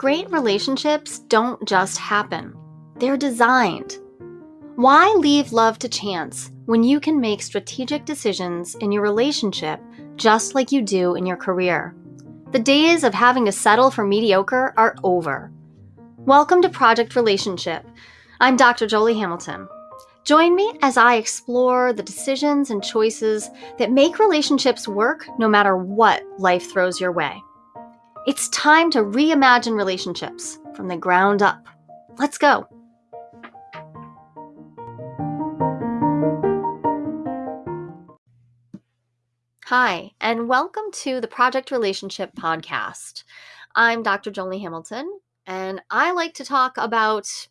Great relationships don't just happen, they're designed. Why leave love to chance when you can make strategic decisions in your relationship just like you do in your career? The days of having to settle for mediocre are over. Welcome to Project Relationship. I'm Dr. Joli Hamilton. Join me as I explore the decisions and choices that make relationships work no matter what life throws your way. It's time to reimagine relationships from the ground up. Let's go. Hi, and welcome to the Project Relationship Podcast. I'm Dr. Joli Hamilton, and I like to talk about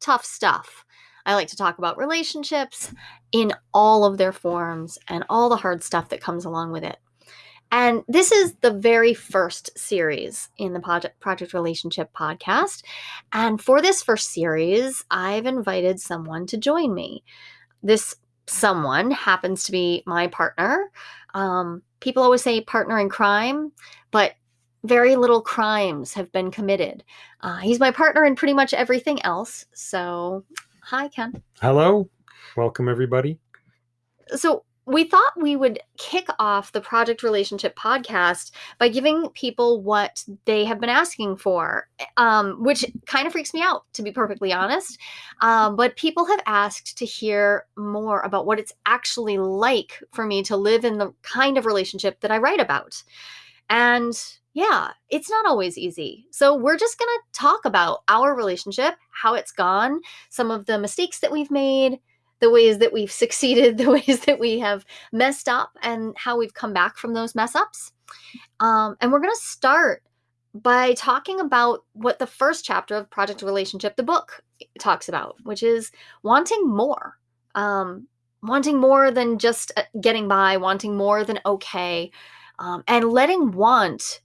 tough stuff. I like to talk about relationships in all of their forms and all the hard stuff that comes along with it. And this is the very first series in the Project, Project Relationship podcast. And for this first series, I've invited someone to join me. This someone happens to be my partner. Um, people always say partner in crime, but very little crimes have been committed. Uh, he's my partner in pretty much everything else. So, hi, Ken. Hello. Welcome, everybody. So, we thought we would kick off the Project Relationship podcast by giving people what they have been asking for, um, which kind of freaks me out, to be perfectly honest. Um, but people have asked to hear more about what it's actually like for me to live in the kind of relationship that I write about. And yeah, it's not always easy. So, we're just going to talk about our relationship, how it's gone, some of the mistakes that we've made the ways that we've succeeded, the ways that we have messed up, and how we've come back from those mess ups. Um, and we're going to start by talking about what the first chapter of Project Relationship, the book, talks about, which is wanting more. Um, wanting more than just uh, getting by, wanting more than okay, um, and letting want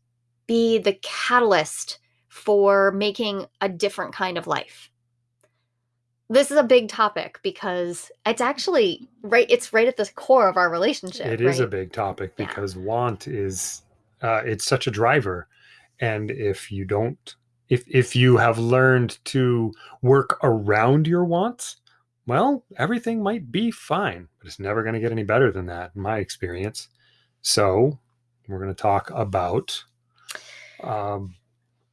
be the catalyst for making a different kind of life this is a big topic because it's actually right it's right at the core of our relationship It right? is a big topic Yeah. because want is uh, it's such a driver and if you don't if if you have learned to work around your wants well everything might be fine but it's never going to get any better than that in my experience so we're going to talk about um,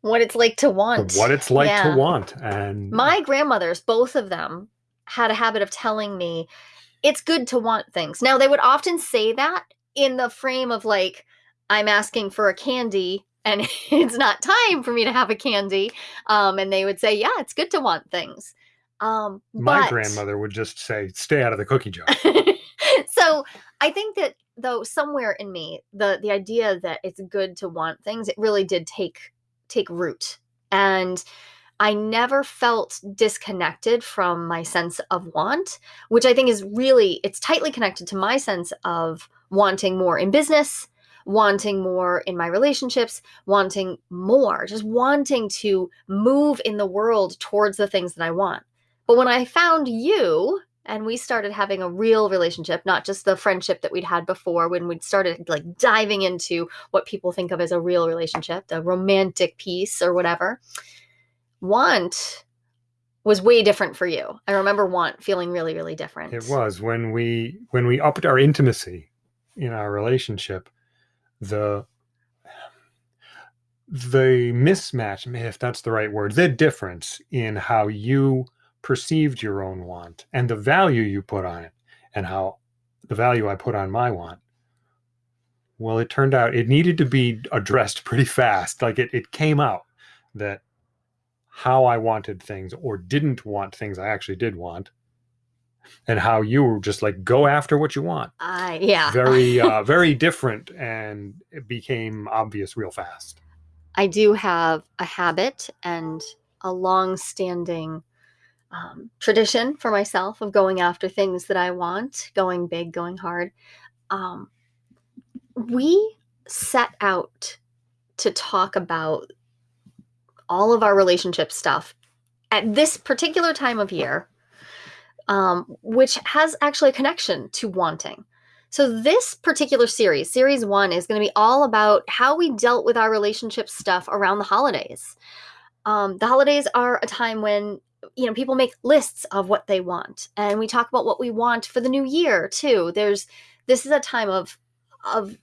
what it's like to want. what it's like Yeah. to want and my grandmothers both of them had a habit of telling me it's good to want things. Now they would often say that in the frame of like i'm asking for a candy and it's not time for me to have a candy. Um, and they would say yeah it's good to want things. Um, my but- grandmother would just say stay out of the cookie jar. So I think that though somewhere in me, the the idea that it's good to want things, it really did take take root. And I never felt disconnected from my sense of want, which I think is really it's tightly connected to my sense of wanting more in business, wanting more in my relationships, wanting more, just wanting to move in the world towards the things that I want. But when I found you, and we started having a real relationship not just the friendship that we'd had before when we'd started like diving into what people think of as a real relationship the romantic piece or whatever. Want was way different for you. I remember want feeling really really different. It was. When we when we upped our intimacy in our relationship, the the mismatch, if that's the right word, the difference in how you perceived your own want and the value you put on it and how the value I put on my want. Well, it turned out it needed to be addressed pretty fast. Like it, it came out that how I wanted things or didn't want things I actually did want and how you were just like go after what you want i yeah very uh very different and it became obvious real fast I do have a habit and a long standing um, tradition for myself of going after things that I want, going big, going hard. Um, we set out to talk about all of our relationship stuff at this particular time of year, um, which has actually a connection to wanting. So, this particular series, series one, is going to be all about how we dealt with our relationship stuff around the holidays. um, the holidays are a time when you know people make lists of what they want and we talk about what we want for the new year too there's this is a time of of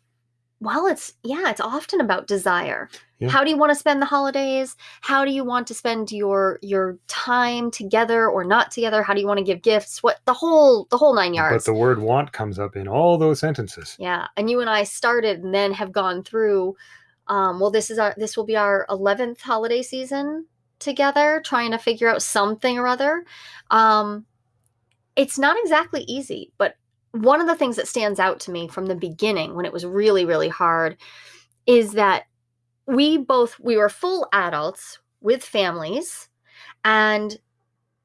well it's yeah it's often about desire Yeah. how do you want to spend the holidays how do you want to spend your your time together or not together how do you want to give gifts what the whole the whole nine yards. But the word want comes up in all those sentences. yeah and you and i started and then have gone through um well this is our this will be our 11th holiday season together trying to figure out something or other um it's not exactly easy but one of the things that stands out to me from the beginning when it was really really hard is that we both we were full adults with families and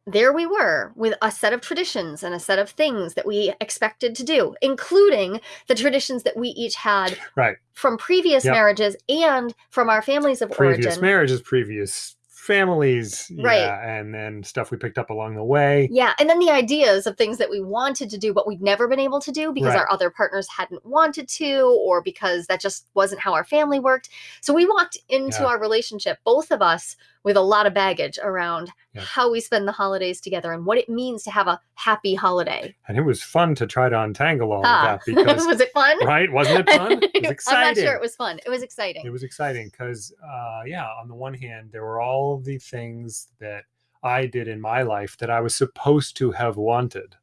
there we were with a set of traditions and a set of things that we expected to do including the traditions that we each had Right. from previous Yep. marriages and from our families of Previous origin marriages, previous families, Right. yeah, and then stuff we picked up along the way. Yeah, and then the ideas of things that we wanted to do, but we'd never been able to do because Right. our other partners hadn't wanted to, or because that just wasn't how our family worked. So we walked into Yeah. our relationship, both of us, with a lot of baggage around Yeah. how we spend the holidays together and what it means to have a happy holiday. And it was fun to try to untangle all Ah, of that because, was it fun? right? Wasn't it fun? It was I'm not sure it was fun. It was exciting. it was exciting because uh, yeah on the one hand there were all the things that i did in my life that i was supposed to have wanted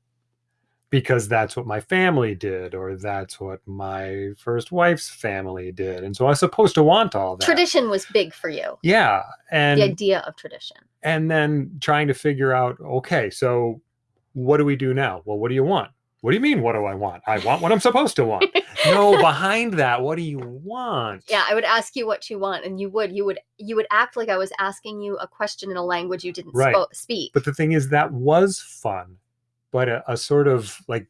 because that's what my family did or that's what my first wife's family did and so i was supposed to want all that Tradition was big for you. yeah and the idea of tradition. and then trying to figure out okay so what do we do now well what do you want what do you mean what do i want i want what i'm supposed to want no behind that what do you want Yeah, I would ask you what you want, and you would, you would, you would act like I was asking you a question in a language you didn't Right. speak. But the thing is, that was fun, but a, a sort of like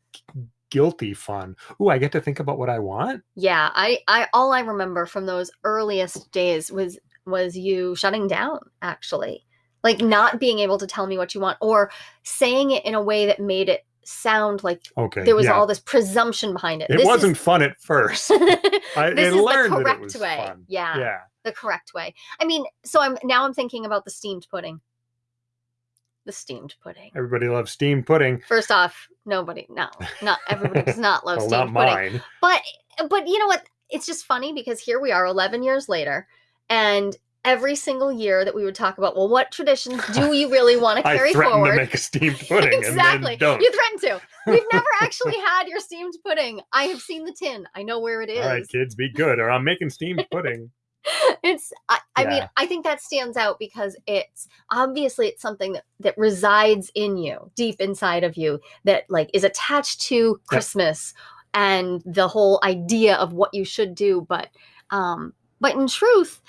guilty fun. Ooh, I get to think about what I want. yeah, I, I, all I remember from those earliest days was was you shutting down, actually, like not being able to tell me what you want, or saying it in a way that made it sound like Okay. there was yeah. all this presumption behind it. It This wasn't fun at first. I, this is learned the correct way. fun. Yeah, Yeah. the correct way. I mean, so I'm now I'm thinking about the steamed pudding. The steamed pudding. Everybody loves steamed pudding. First off, nobody, no, not everybody does not love Well, steamed not pudding. mine. But but you know what? It's just funny because here we are 11 years later and every single year that we would talk about, well, what traditions do you really want to I carry threatened forward? to make a steamed pudding exactly. and then don't. You threatened to. We've never actually had your steamed pudding. I have seen the tin. I know where it is. All right, kids, be good, or I'm making steamed pudding. It's I, I mean i think that stands out because it's obviously it's something that that resides in you deep inside of you that like is attached to christmas and the whole idea of what you should do but um but in truth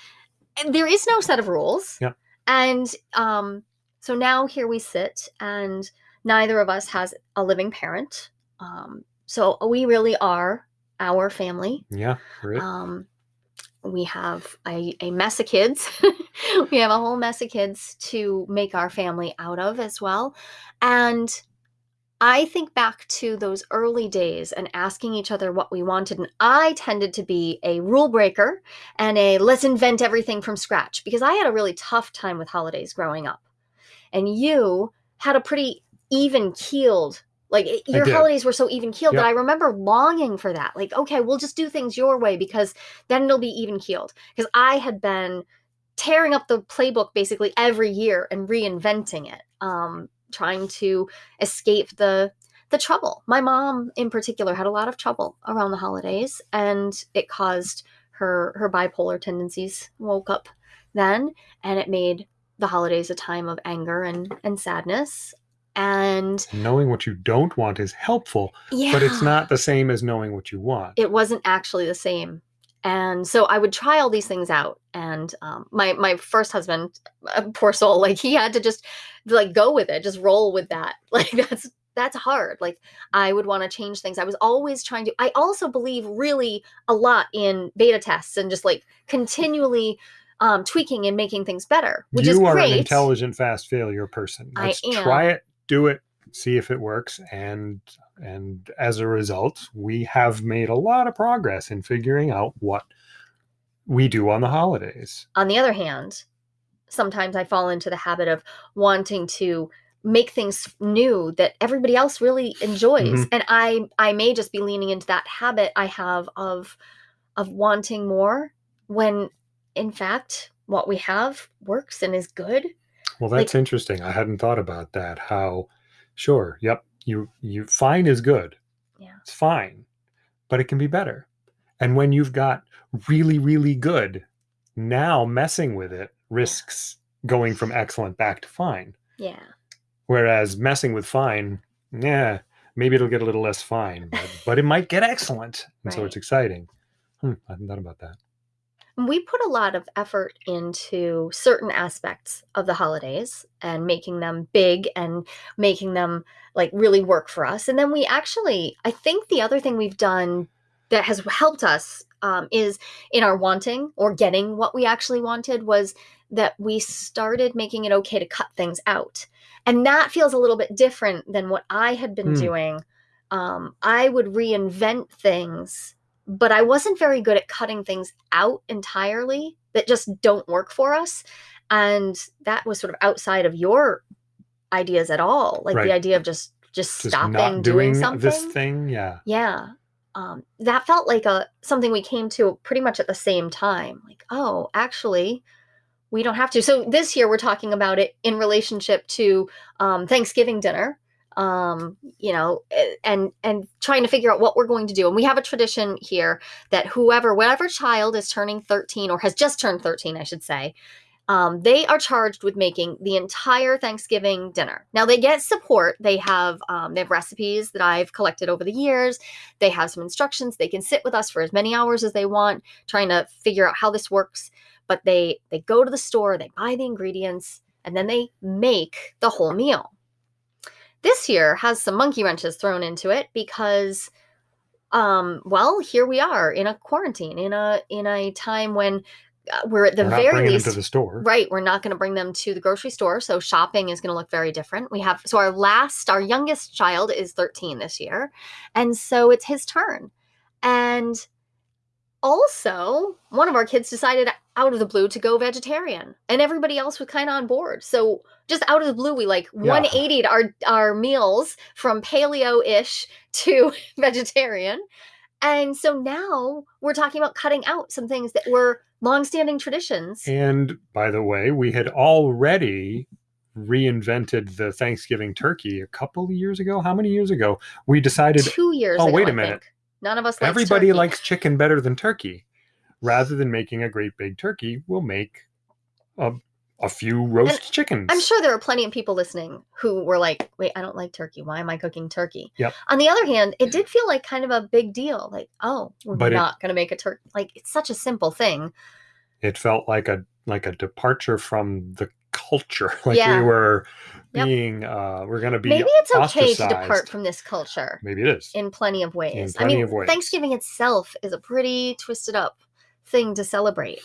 there is no set of rules Yeah. and um so now here we sit and neither of us has a living parent um so we really are our family. Yeah, um, we have a, a mess of kids. we have a whole mess of kids to make our family out of as well. And I think back to those early days and asking each other what we wanted. And I tended to be a rule breaker and a let's invent everything from scratch because I had a really tough time with holidays growing up. And you had a pretty even keeled like it- your holidays were so even keeled that I remember longing for that. Like, okay, we'll just do things your way because then it'll be even keeled. Because I had been tearing up the playbook basically every year and reinventing it, um, trying to escape the the trouble. My mom, in particular, had a lot of trouble around the holidays, and it caused her her bipolar tendencies woke up then, and it made the holidays a time of anger and and sadness. And Knowing what you don't want is helpful, yeah, but it's not the same as knowing what you want. it wasn't actually the same. And so i would try all these things out. And um, my my first husband uh, poor soul like he had to just like go with it just roll with that. Like that's that's hard. Like i would want to change things. I was always trying to i also believe really a lot in beta tests and just like continually um, tweaking and making things better which you is are great. an intelligent, fast failure person. I Let's am. try it, do it, see if it works, and and as a result, we have made a lot of progress in figuring out what we do on the holidays. on the other hand sometimes I fall into the habit of wanting to make things new that everybody else really enjoys Mhm. and i i may just be leaning into that habit i have of of wanting more when in fact what we have works and is good Well, Like- that's interesting. I hadn't thought about that. How, sure, yep, you you fine is good. Yeah. It's fine, but it can be better. And when you've got really really good, now messing with it risks going from excellent back to fine. yeah Whereas messing with fine, yeah, maybe it'll get a little less fine, but, but it might get excellent, and so it's exciting. Hmm, I hadn't thought about that. We put a lot of effort into certain aspects of the holidays and making them big and making them like really work for us and then we actually i think the other thing we've done that has helped us um, is in our wanting or getting what we actually wanted was that we started making it okay to cut things out and that feels a little bit different than what i had been Hmm. doing um, i would reinvent things but I wasn't very good at cutting things out entirely that just don't work for us. And that was sort of outside of your ideas at all. Like Right. the idea of just just, Just stopping doing, doing something. this thing, yeah. Yeah. Um, that felt like a something we came to pretty much at the same time. Like, oh, actually, we don't have to. So this year we're talking about it in relationship to um, Thanksgiving dinner. Um, you know, and and trying to figure out what we're going to do. And we have a tradition here that whoever, whatever child is turning 13 or has just turned 13, I should say, um, they are charged with making the entire Thanksgiving dinner. Now they get support. They have um, they have recipes that I've collected over the years. They have some instructions. They can sit with us for as many hours as they want, trying to figure out how this works. But they they go to the store, they buy the ingredients, and then they make the whole meal. This year has some monkey wrenches thrown into it because um well here we are in a quarantine in a in a time when uh, we're at the We're not very least them to the store. Right. We're not going to bring them to the grocery store. So shopping is going to look very different. We have, so our last, our youngest child is 13 this year. And so it's his turn. And also, one of our kids decided out of the blue to go vegetarian, and everybody else was kind of on board. So just out of the blue, we like 180'd our, our meals from paleo ish to vegetarian. And so now we're talking about cutting out some things that were longstanding traditions. And by the way, we had already reinvented the Thanksgiving turkey a couple of years ago. How many years ago? We decided two years Oh, ago, wait a minute. None of us likes everybody turkey. likes chicken better than turkey. Rather than making a great big turkey, we'll make a, a few roast chickens. I'm sure there are plenty of people listening who were like, wait, I don't like turkey. Why am I cooking turkey? Yep. On the other hand, it did feel like kind of a big deal. Like, oh, we're But not going to make a turkey. Like, it's such a simple thing. It felt like a like a departure from the culture. Like Yeah. we were Yep. being uh we're gonna be Maybe it's okay to depart from this culture Maybe it is. in plenty of ways. I plenty mean, of ways. Thanksgiving itself is a pretty twisted up thing to celebrate.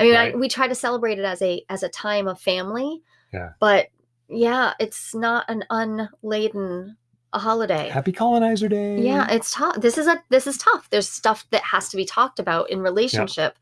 I mean, I, we try to celebrate it as a as a time of family. Yeah. But yeah, it's not an unladen a holiday. Happy colonizer day. Yeah, it's tough. This is a this is tough. There's stuff that has to be talked about in relationship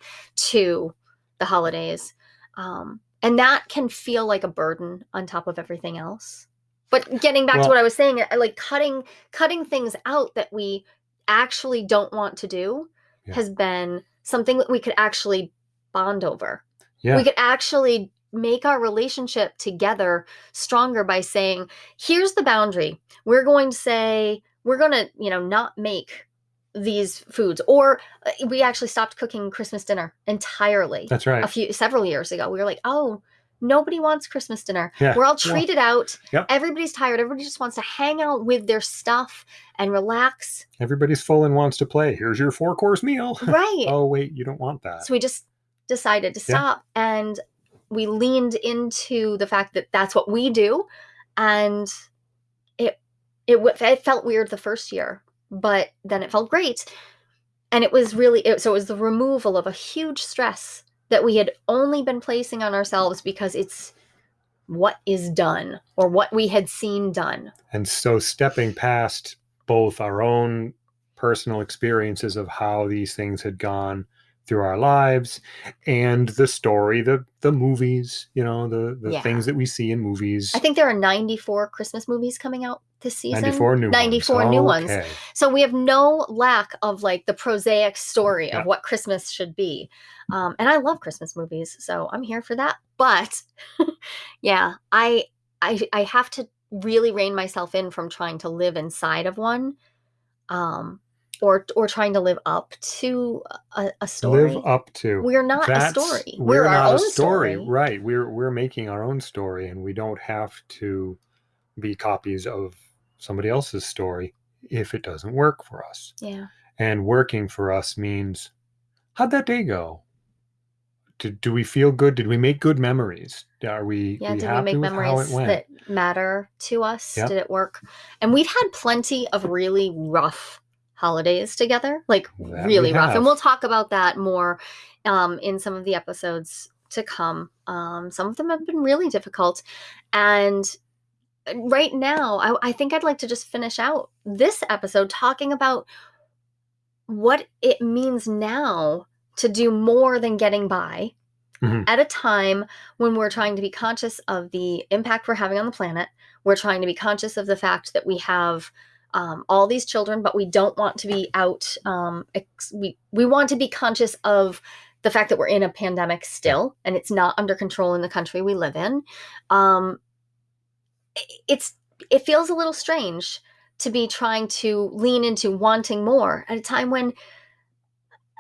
to the holidays. Um, and that can feel like a burden on top of everything else. But getting back Well- to what I was saying, like cutting cutting things out that we actually don't want to do Yeah. has been something that we could actually bond over. Yeah. We could actually make our relationship together stronger by saying, here's the boundary. We're going to say, we're going to, you know, not make these foods. Or uh, we actually stopped cooking Christmas dinner entirely That's right. a few several years ago. We were like, oh, nobody wants Christmas dinner. Yeah. We're all treated out. Yep. Everybody's tired. Everybody just wants to hang out with their stuff and relax. Everybody's full and wants to play. Here's your four course meal. Right. oh wait, you don't want that. So we just decided to Yeah. stop and we leaned into the fact that that's what we do and it it, it felt weird the first year but then it felt great. And it was really it, so it was the removal of a huge stress that we had only been placing on ourselves because it's what is done or what we had seen done. And so stepping past both our own personal experiences of how these things had gone through our lives and the story the the movies you know the the Yeah. things that we see in movies. I think there are 94 Christmas movies coming out this season. 94 new 94 ones. new ones. So we have no lack of like the prosaic story Yeah. of what Christmas should be. Um, and I love Christmas movies, so I'm here for that. But yeah, I I I have to really rein myself in from trying to live inside of one. Um or or trying to live up to a, a story. live up to We're not a story. we're, We're, our not own a story, story. right we're we're making our own story and we don't have to be copies of somebody else's story if it doesn't work for us Yeah. and working for us means how'd that day go did, do we feel good did we make good memories are we, Yeah, we did we make memories that matter to us? Yeah. Did it work? And we've had plenty of really rough holidays together, like That really rough. And we'll talk about that more um, in some of the episodes to come. Um, some of them have been really difficult. And right now, I, I think I'd like to just finish out this episode talking about what it means now to do more than getting by Mhm. at a time when we're trying to be conscious of the impact we're having on the planet. We're trying to be conscious of the fact that we have um, all these children, but we don't want to be out. Um, ex- we we want to be conscious of the fact that we're in a pandemic still, and it's not under control in the country we live in. Um, it's it feels a little strange to be trying to lean into wanting more at a time when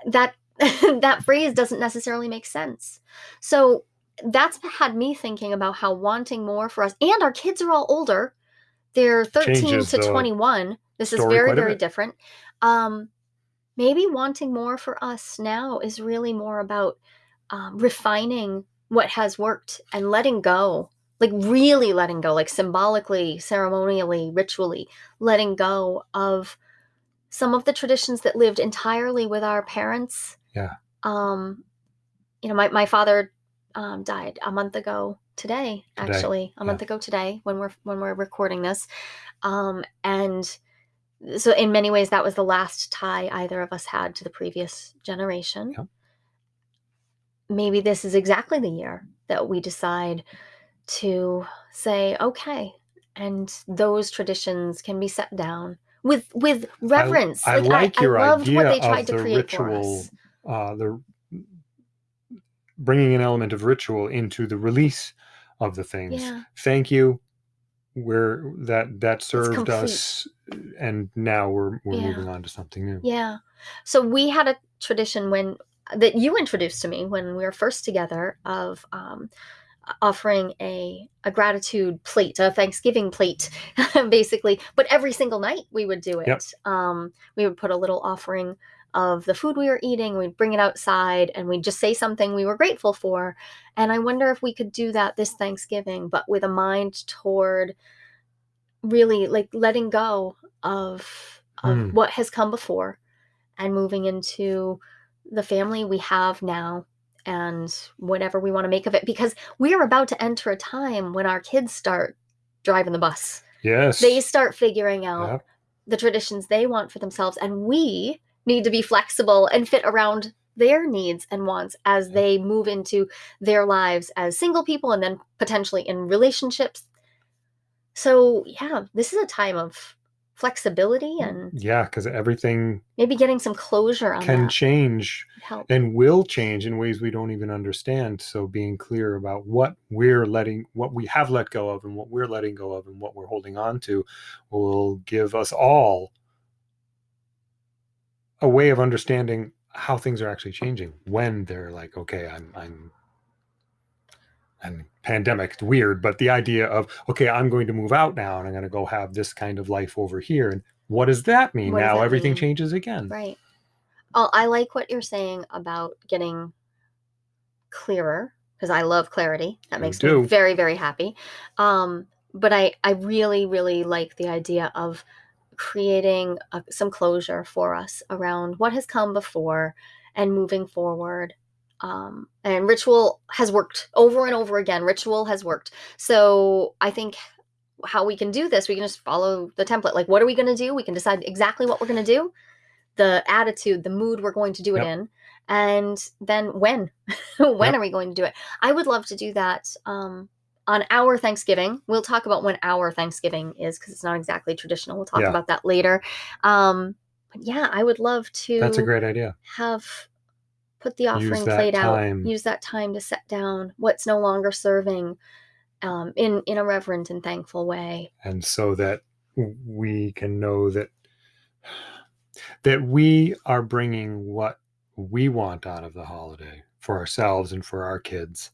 that that phrase doesn't necessarily make sense. So that's had me thinking about how wanting more for us and our kids are all older. They're 13 Changes to 21. This is very very different. Um maybe wanting more for us now is really more about um, refining what has worked and letting go like really letting go like symbolically ceremonially ritually letting go of some of the traditions that lived entirely with our parents. Yeah. um you know my, my father um, died a month ago today, Today, actually a month ago today when we're when we're recording this. Um and so in many ways that was the last tie either of us had to the previous generation. Yeah. maybe this is exactly the year that we decide to say okay and those traditions can be set down with with reverence I like your loved what idea they tried of to the ritual, uh, the bringing an element of ritual into the release of the things. yeah Thank you. We're that that served us, and now we're we're Yeah. moving on to something new. Yeah. So we had a tradition when that you introduced to me when we were first together of um, offering a a gratitude plate, a Thanksgiving plate, basically. But every single night we would do it. Yep. Um, we would put a little offering of the food we were eating. We'd bring it outside and we'd just say something we were grateful for. And I wonder if we could do that this Thanksgiving, but with a mind toward really like letting go of of Hmm. what has come before and moving into the family we have now and whatever we want to make of it because we are about to enter a time when our kids start driving the bus Yes. they start figuring out Yep. the traditions they want for themselves and we need to be flexible and fit around their needs and wants as they move into their lives as single people and then potentially in relationships so yeah this is a time of flexibility mm, and Yeah, because everything maybe getting some closure on can that change help and will change in ways we don't even understand. So being clear about what we're letting, what we have let go of, and what we're letting go of, and what we're holding on to, will give us all a way of understanding how things are actually changing when they're like, okay, I'm, I'm. And pandemic, it's weird, but the idea of okay, I'm going to move out now, and I'm going to go have this kind of life over here, and what does that mean? What now that everything mean? changes again. Right. Oh, I like what you're saying about getting clearer because I love clarity. That makes me very, very happy. Um, but I, I really, really like the idea of creating a, some closure for us around what has come before and moving forward. Um, and ritual has worked over and over again. Ritual has worked. So I think how we can do this, we can just follow the template. Like, what are we going to do? We can decide exactly what we're going to do the attitude, the mood we're going to do it Yep. in, and then when. when Yep. are we going to do it? I would love to do that um, on our Thanksgiving. We'll talk about when our Thanksgiving is because it's not exactly traditional. We'll talk Yeah. about that later. Um, but yeah, I would love to That's a great idea. have put the offering plate time. out use that time to set down what's no longer serving um, in in a reverent and thankful way and so that we can know that that we are bringing what we want out of the holiday for ourselves and for our kids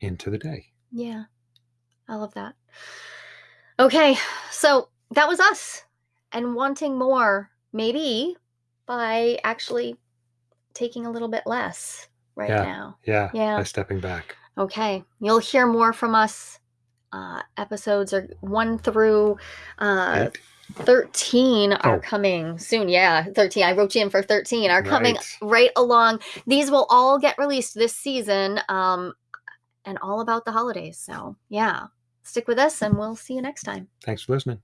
into the day. yeah i love that okay so that was us and wanting more maybe by actually taking a little bit less right Yeah. now Yeah, Yeah. by stepping back. Okay, you'll hear more from us. Uh, episodes are one through uh, Eight. 13 are Oh. coming soon. Yeah, 13. I wrote you in for 13 are coming Right. right along. These will all get released this season um, and all about the holidays. So, yeah, stick with us and we'll see you next time. Thanks for listening.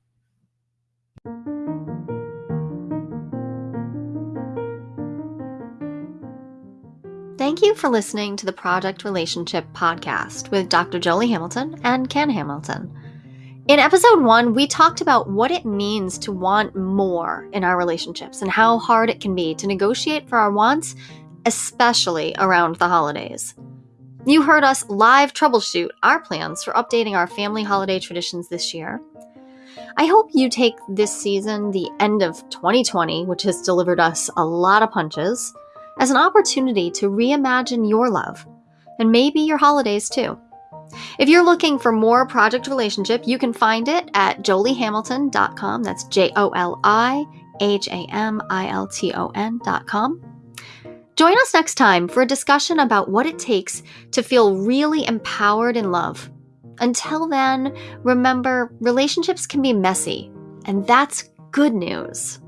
Thank you for listening to the Project Relationship Podcast with Dr. Joli Hamilton and Ken Hamilton. In episode one, we talked about what it means to want more in our relationships and how hard it can be to negotiate for our wants, especially around the holidays. You heard us live troubleshoot our plans for updating our family holiday traditions this year. I hope you take this season, the end of 2020, which has delivered us a lot of punches, as an opportunity to reimagine your love and maybe your holidays too. If you're looking for more Project Relationship, you can find it at jolihamilton.com. That's J O L I H A M I L T O N.com. Join us next time for a discussion about what it takes to feel really empowered in love. Until then, remember relationships can be messy, and that's good news.